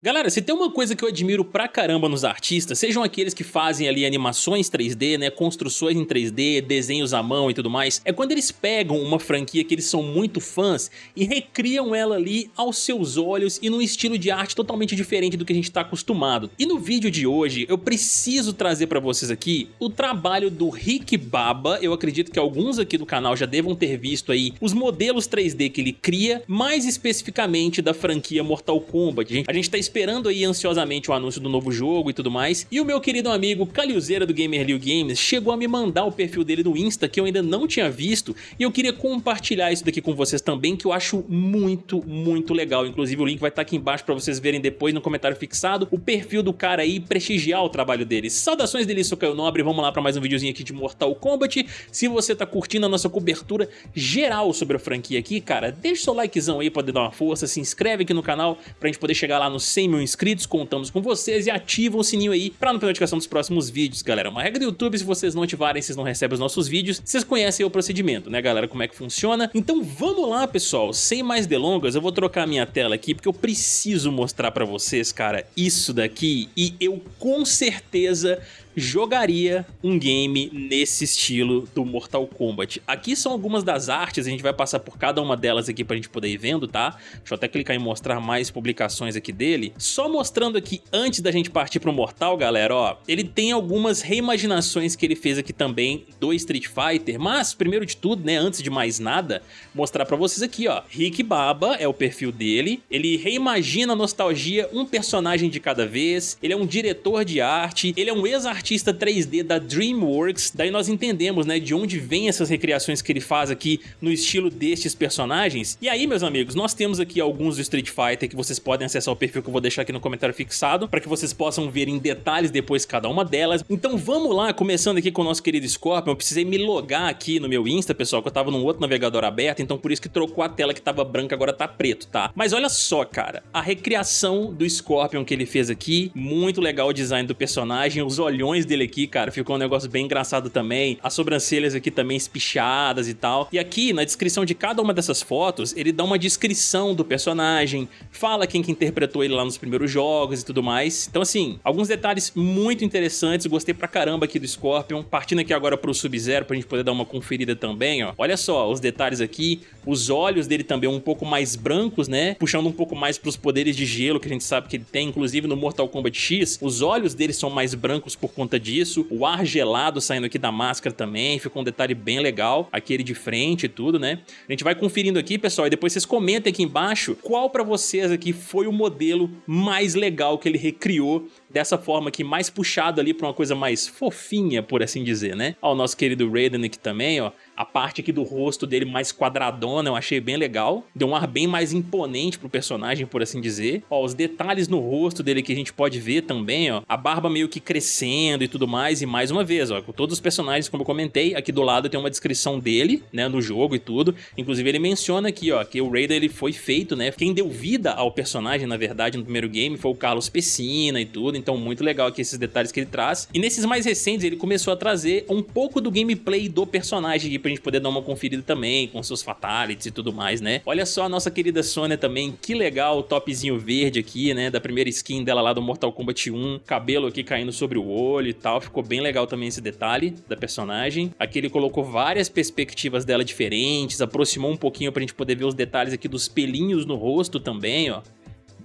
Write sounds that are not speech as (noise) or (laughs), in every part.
Galera, se tem uma coisa que eu admiro pra caramba nos artistas, sejam aqueles que fazem ali animações 3D, né, construções em 3D, desenhos à mão e tudo mais, é quando eles pegam uma franquia que eles são muito fãs e recriam ela ali aos seus olhos e num estilo de arte totalmente diferente do que a gente tá acostumado. E no vídeo de hoje eu preciso trazer pra vocês aqui o trabalho do Rick Baba, eu acredito que alguns aqui do canal já devam ter visto aí os modelos 3D que ele cria, mais especificamente da franquia Mortal Kombat. A gente tá esperando aí ansiosamente o anúncio do novo jogo e tudo mais, e o meu querido amigo Caliuzeira do Gamer Liu Games chegou a me mandar o perfil dele no Insta que eu ainda não tinha visto, e eu queria compartilhar isso daqui com vocês também, que eu acho muito, muito legal. Inclusive o link vai estar aqui embaixo para vocês verem depois no comentário fixado o perfil do cara aí prestigiar o trabalho dele. Saudações dele, sou Caio Nobre, vamos lá para mais um videozinho aqui de Mortal Kombat. Se você tá curtindo a nossa cobertura geral sobre a franquia aqui, cara, deixa o seu likezão aí pra dar uma força, se inscreve aqui no canal pra gente poder chegar lá nos 100 mil inscritos, contamos com vocês e ativam o sininho aí pra não perder notificação dos próximos vídeos, galera. Uma regra do YouTube, se vocês não ativarem, vocês não recebem os nossos vídeos, vocês conhecem o procedimento, né galera, como é que funciona. Então vamos lá, pessoal, sem mais delongas, eu vou trocar minha tela aqui, porque eu preciso mostrar pra vocês, cara, isso daqui, e eu com certeza jogaria um game nesse estilo do Mortal Kombat. Aqui são algumas das artes, a gente vai passar por cada uma delas aqui pra gente poder ir vendo, tá? Deixa eu até clicar em mostrar mais publicações aqui dele. Só mostrando aqui, antes da gente partir pro Mortal, galera, ó, ele tem algumas reimaginações que ele fez aqui também do Street Fighter, mas, primeiro de tudo, né, antes de mais nada, mostrar pra vocês aqui, ó, Rick Baba é o perfil dele, ele reimagina a nostalgia um personagem de cada vez, ele é um diretor de arte, ele é um ex-artista artista 3D da DreamWorks, daí nós entendemos, né, de onde vem essas recriações que ele faz aqui no estilo destes personagens. E aí, meus amigos, nós temos aqui alguns do Street Fighter que vocês podem acessar o perfil que eu vou deixar aqui no comentário fixado, para que vocês possam ver em detalhes depois cada uma delas. Então vamos lá, começando aqui com o nosso querido Scorpion, eu precisei me logar aqui no meu Insta, pessoal, que eu tava num outro navegador aberto, então por isso que trocou a tela que tava branca, agora tá preto, tá? Mas olha só, cara, a recriação do Scorpion que ele fez aqui, muito legal o design do personagem, os olhões dele aqui, cara, ficou um negócio bem engraçado também. As sobrancelhas aqui também espichadas e tal. E aqui, na descrição de cada uma dessas fotos, ele dá uma descrição do personagem, fala quem que interpretou ele lá nos primeiros jogos e tudo mais. Então, assim, alguns detalhes muito interessantes. Gostei pra caramba aqui do Scorpion. Partindo aqui agora pro Sub-Zero pra gente poder dar uma conferida também, ó. Olha só os detalhes aqui. Os olhos dele também um pouco mais brancos, né? Puxando um pouco mais pros poderes de gelo que a gente sabe que ele tem. Inclusive no Mortal Kombat X, os olhos dele são mais brancos por conta disso. O ar gelado saindo aqui da máscara também, ficou um detalhe bem legal. Aqui ele de frente e tudo, né? A gente vai conferindo aqui, pessoal, e depois vocês comentem aqui embaixo qual pra vocês aqui foi o modelo mais legal que ele recriou dessa forma aqui, mais puxado ali pra uma coisa mais fofinha, por assim dizer, né? Ó, o nosso querido Raiden aqui também, ó. A parte aqui do rosto dele mais quadradona eu achei bem legal. Deu um ar bem mais imponente pro personagem, por assim dizer. Ó, os detalhes no rosto dele que a gente pode ver também, ó. A barba meio que crescendo e tudo mais. E mais uma vez, ó, com todos os personagens, como eu comentei, aqui do lado tem uma descrição dele, né, no jogo e tudo. Inclusive ele menciona aqui, ó, que o Raiden ele foi feito, né, quem deu vida ao personagem, na verdade, no primeiro game foi o Carlos Pessina e tudo. Então muito legal aqui esses detalhes que ele traz. E nesses mais recentes ele começou a trazer um pouco do gameplay do personagem aqui pra gente poder dar uma conferida também, com seus fatalities e tudo mais, né? Olha só a nossa querida Sônia também, que legal o topzinho verde aqui, né? Da primeira skin dela lá do Mortal Kombat 1, cabelo aqui caindo sobre o olho e tal, ficou bem legal também esse detalhe da personagem. Aqui ele colocou várias perspectivas dela diferentes, aproximou um pouquinho pra gente poder ver os detalhes aqui dos pelinhos no rosto também, ó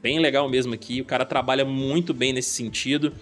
bem legal mesmo aqui, o cara trabalha muito bem nesse sentido.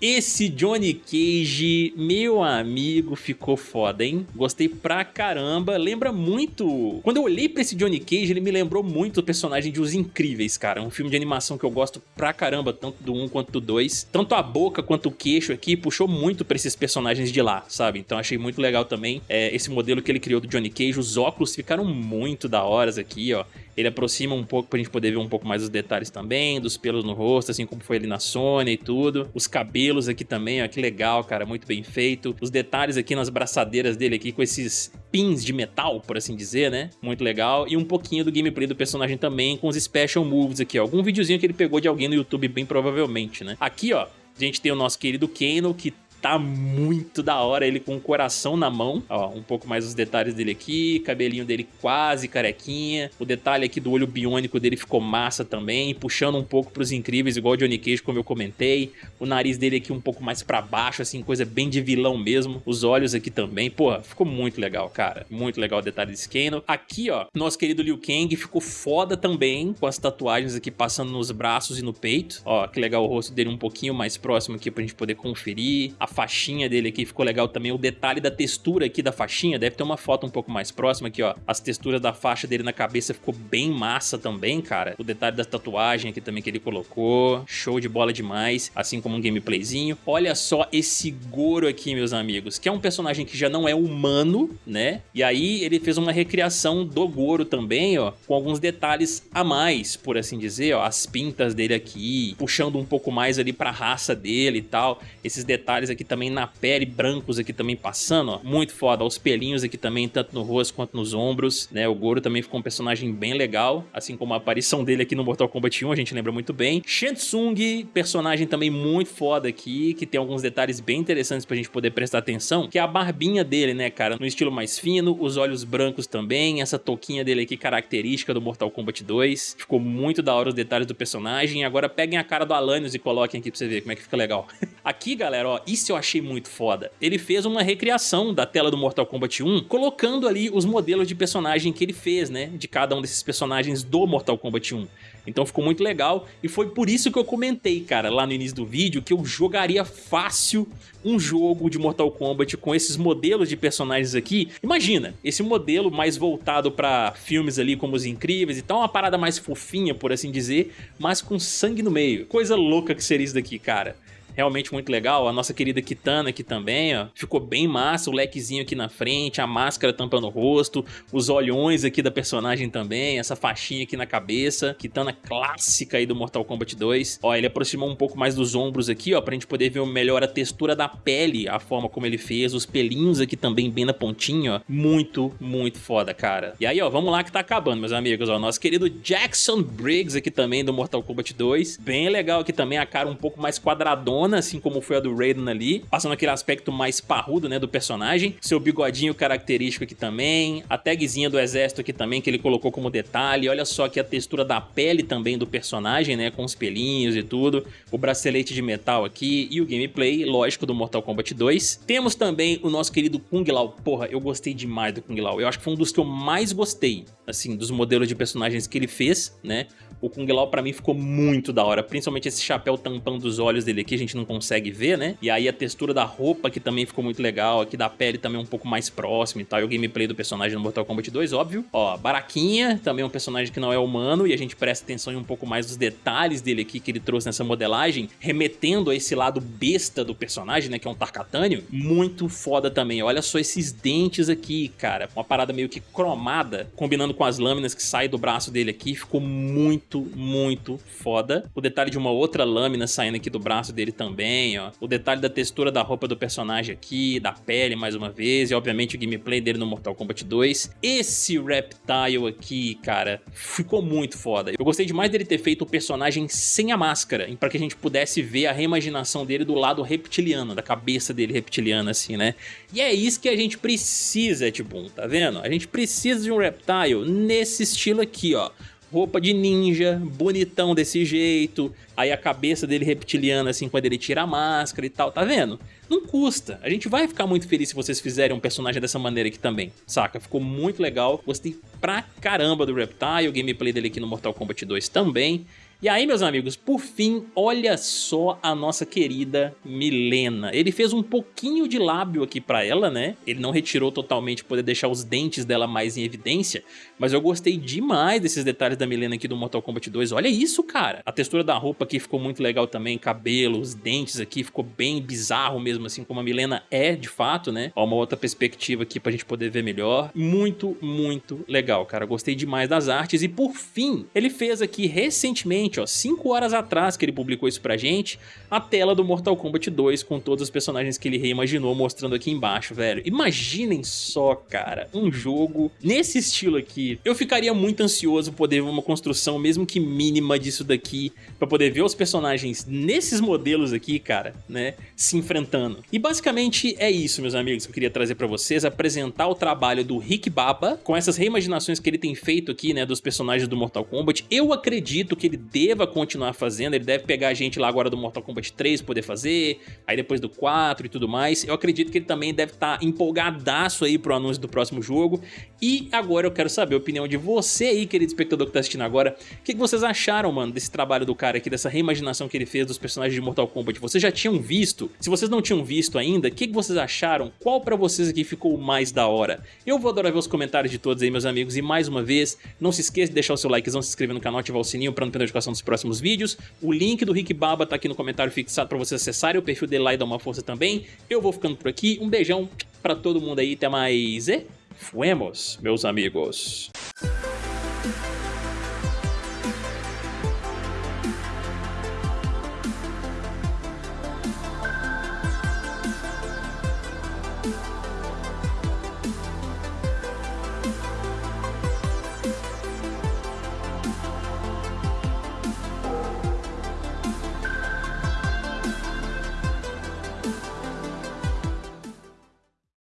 Esse Johnny Cage, meu amigo, ficou foda, hein? Gostei pra caramba, lembra muito... Quando eu olhei pra esse Johnny Cage, ele me lembrou muito o personagem de Os Incríveis, cara. Um filme de animação que eu gosto pra caramba, tanto do 1 quanto do 2. Tanto a boca quanto o queixo aqui puxou muito pra esses personagens de lá, sabe? Então achei muito legal também é, esse modelo que ele criou do Johnny Cage. Os óculos ficaram muito da horas aqui, ó. Ele aproxima um pouco pra gente poder ver um pouco mais os detalhes também, dos pelos no rosto, assim como foi ali na Sony e tudo. Os cabelos aqui também, ó, que legal, cara, muito bem feito. Os detalhes aqui nas braçadeiras dele aqui com esses pins de metal, por assim dizer, né? Muito legal. E um pouquinho do gameplay do personagem também com os special moves aqui, ó. Algum videozinho que ele pegou de alguém no YouTube, bem provavelmente, né? Aqui, ó, a gente tem o nosso querido Kano, que tá muito da hora, ele com o coração na mão, ó, um pouco mais os detalhes dele aqui, cabelinho dele quase carequinha, o detalhe aqui do olho biônico dele ficou massa também, puxando um pouco pros incríveis, igual o Johnny Cage, como eu comentei, o nariz dele aqui um pouco mais pra baixo, assim, coisa bem de vilão mesmo, os olhos aqui também, porra, ficou muito legal, cara, muito legal o detalhe desse Kano. Aqui, ó, nosso querido Liu Kang ficou foda também, com as tatuagens aqui passando nos braços e no peito, ó, que legal o rosto dele um pouquinho mais próximo aqui pra gente poder conferir, a faixinha dele aqui ficou legal também, o detalhe da textura aqui da faixinha, deve ter uma foto um pouco mais próxima aqui, ó, as texturas da faixa dele na cabeça ficou bem massa também, cara, o detalhe da tatuagem aqui também que ele colocou, show de bola demais, assim como um gameplayzinho, olha só esse Goro aqui, meus amigos, que é um personagem que já não é humano, né, e aí ele fez uma recriação do Goro também, ó, com alguns detalhes a mais, por assim dizer, ó, as pintas dele aqui, puxando um pouco mais ali pra raça dele e tal, esses detalhes aqui também na pele, brancos aqui também passando, ó, muito foda, os pelinhos aqui também, tanto no rosto quanto nos ombros, né, o Goro também ficou um personagem bem legal, assim como a aparição dele aqui no Mortal Kombat 1, a gente lembra muito bem. Shansung, personagem também muito foda aqui, que tem alguns detalhes bem interessantes pra gente poder prestar atenção, que é a barbinha dele, né, cara, no estilo mais fino, os olhos brancos também, essa touquinha dele aqui característica do Mortal Kombat 2, ficou muito da hora os detalhes do personagem, agora peguem a cara do Alanios e coloquem aqui pra você ver como é que fica legal. (laughs) aqui, galera, ó, isso eu achei muito foda. Ele fez uma recriação da tela do Mortal Kombat 1, colocando ali os modelos de personagem que ele fez, né, de cada um desses personagens do Mortal Kombat 1. Então ficou muito legal e foi por isso que eu comentei, cara, lá no início do vídeo, que eu jogaria fácil um jogo de Mortal Kombat com esses modelos de personagens aqui. Imagina, esse modelo mais voltado pra filmes ali como Os Incríveis e tal, uma parada mais fofinha, por assim dizer, mas com sangue no meio. Coisa louca que seria isso daqui, cara realmente muito legal. A nossa querida Kitana aqui também, ó, ficou bem massa, o lequezinho aqui na frente, a máscara tampando o rosto, os olhões aqui da personagem também, essa faixinha aqui na cabeça, Kitana clássica aí do Mortal Kombat 2. Ó, ele aproximou um pouco mais dos ombros aqui, ó, pra gente poder ver melhor a textura da pele, a forma como ele fez, os pelinhos aqui também bem na pontinha, ó. Muito, muito foda, cara. E aí, ó, vamos lá que tá acabando, meus amigos, ó, nosso querido Jackson Briggs aqui também do Mortal Kombat 2. Bem legal aqui também, a cara um pouco mais quadradona, assim como foi a do Raiden ali, passando aquele aspecto mais parrudo, né, do personagem. Seu bigodinho característico aqui também, a tagzinha do exército aqui também, que ele colocou como detalhe. Olha só aqui a textura da pele também do personagem, né, com os pelinhos e tudo. O bracelete de metal aqui e o gameplay, lógico, do Mortal Kombat 2. Temos também o nosso querido Kung Lao. Porra, eu gostei demais do Kung Lao. Eu acho que foi um dos que eu mais gostei, assim, dos modelos de personagens que ele fez, né. O Kung Lao pra mim ficou muito da hora, principalmente esse chapéu tampando os olhos dele aqui, a gente não consegue ver, né? E aí a textura da roupa que também ficou muito legal, aqui da pele também um pouco mais próximo e tal, e o gameplay do personagem no Mortal Kombat 2, óbvio. Ó, Baraquinha, também um personagem que não é humano, e a gente presta atenção em um pouco mais dos detalhes dele aqui que ele trouxe nessa modelagem, remetendo a esse lado besta do personagem, né, que é um Tarkatânio, muito foda também. Olha só esses dentes aqui, cara, uma parada meio que cromada, combinando com as lâminas que saem do braço dele aqui, ficou muito, muito foda. O detalhe de uma outra lâmina saindo aqui do braço dele também, ó. O detalhe da textura da roupa do personagem aqui, da pele mais uma vez, e obviamente o gameplay dele no Mortal Kombat 2. Esse Reptile aqui, cara, ficou muito foda. Eu gostei demais dele ter feito o personagem sem a máscara, para que a gente pudesse ver a reimaginação dele do lado reptiliano, da cabeça dele reptiliana, assim, né? E é isso que a gente precisa, Tibum, tá vendo? A gente precisa de um Reptile nesse estilo aqui, ó roupa de ninja, bonitão desse jeito, aí a cabeça dele reptiliana assim quando ele tira a máscara e tal, tá vendo? Não custa, a gente vai ficar muito feliz se vocês fizerem um personagem dessa maneira aqui também, saca? Ficou muito legal, gostei pra caramba do Reptile, o gameplay dele aqui no Mortal Kombat 2 também, e aí, meus amigos, por fim, olha só a nossa querida Milena. Ele fez um pouquinho de lábio aqui pra ela, né? Ele não retirou totalmente poder deixar os dentes dela mais em evidência, mas eu gostei demais desses detalhes da Milena aqui do Mortal Kombat 2. Olha isso, cara! A textura da roupa aqui ficou muito legal também, cabelo, os dentes aqui, ficou bem bizarro mesmo, assim como a Milena é, de fato, né? Ó, uma outra perspectiva aqui pra gente poder ver melhor. Muito, muito legal, cara. Gostei demais das artes. E por fim, ele fez aqui recentemente exatamente, ó, 5 horas atrás que ele publicou isso pra gente, a tela do Mortal Kombat 2 com todos os personagens que ele reimaginou mostrando aqui embaixo, velho. Imaginem só, cara, um jogo nesse estilo aqui. Eu ficaria muito ansioso poder ver uma construção, mesmo que mínima disso daqui, pra poder ver os personagens nesses modelos aqui, cara, né, se enfrentando. E basicamente é isso, meus amigos, que eu queria trazer pra vocês, apresentar o trabalho do Rick Baba, com essas reimaginações que ele tem feito aqui, né, dos personagens do Mortal Kombat. Eu acredito que ele deva continuar fazendo, ele deve pegar a gente lá agora do Mortal Kombat 3 poder fazer, aí depois do 4 e tudo mais. Eu acredito que ele também deve estar tá empolgadaço aí pro anúncio do próximo jogo. E agora eu quero saber a opinião de você aí, querido espectador que tá assistindo agora. O que, que vocês acharam, mano, desse trabalho do cara aqui, dessa reimaginação que ele fez dos personagens de Mortal Kombat? Vocês já tinham visto? Se vocês não tinham visto ainda, o que, que vocês acharam? Qual pra vocês aqui ficou mais da hora? Eu vou adorar ver os comentários de todos aí, meus amigos. E mais uma vez, não se esqueça de deixar o seu likezão, se inscrever no canal, ativar o sininho pra não perder a divulgação dos próximos vídeos. O link do Rick Baba tá aqui no comentário fixado para vocês acessarem. O perfil dele lá e dar uma força também. Eu vou ficando por aqui. Um beijão para todo mundo aí. Até mais e fuemos, meus amigos.